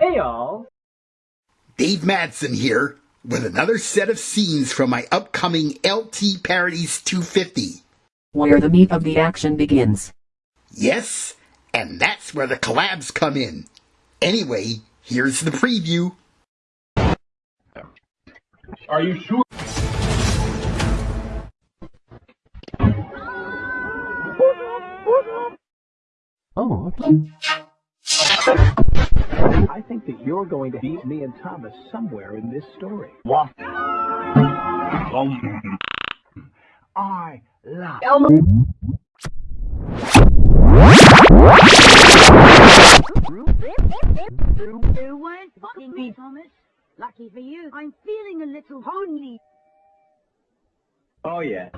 Hey y'all. Dave Madsen here with another set of scenes from my upcoming LT Parodies 250. Where the meat of the action begins. Yes, and that's where the collabs come in. Anyway, here's the preview. Are you sure? Oh, okay. I think that you're going to beat me and Thomas somewhere in this story. What? Um, I love Elmo. You weren't spotting me, Thomas. Lucky for you, I'm feeling a little lonely. Oh yeah.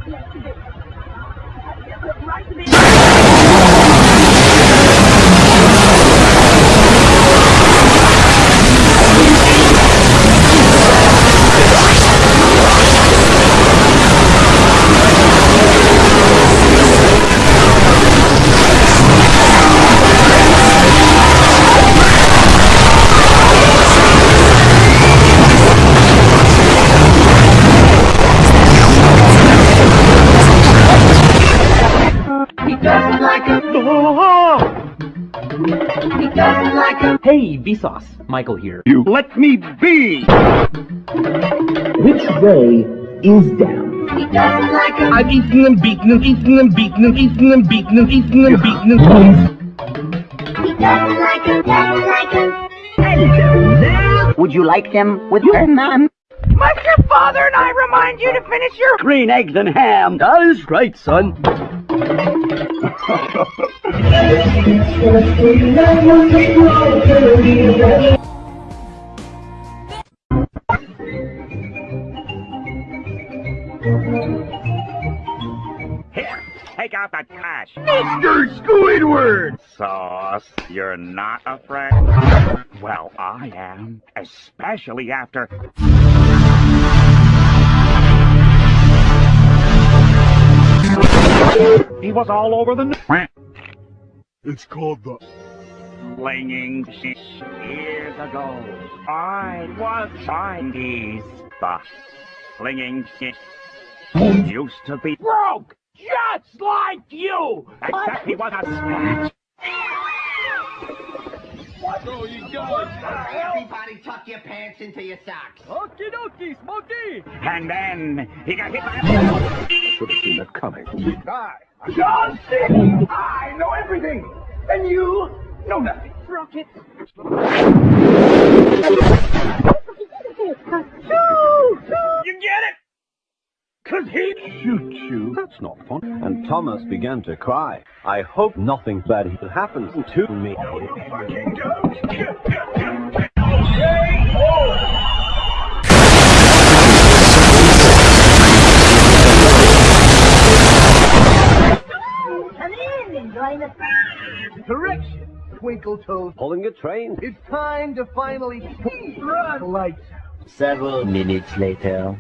Hey, Vsauce. Michael here. you. Let me be! Which way is down? I've eaten them, beaten them, eaten them, beaten them, eaten them, beaten them, eaten them, beaten them. Would you like them with her, ma'am? Must your father and I remind you to finish your green eggs and ham? That is right, son. Here, take out the cash. Mr. Squidward! Sauce, you're not afraid? Well, I am, especially after... He was all over the... n- It's called the Flinging shit years ago. I was Chinese. The flinging shit used to be broke, just like you. Except he was a snatch. Everybody tuck your pants into your socks. Okie dokie, Smokey. And then he got hit by a... Should have seen it coming. Hi, I'm John Cena. I know everything, and you know nothing. Rocket. You get it? Cause he shoot you. That's not fun. And Thomas began to cry. I hope nothing bad happens to me. fucking does. Join us. Correction, Twinkle Toes. Pulling a train. It's time to finally run lights. Several minutes later.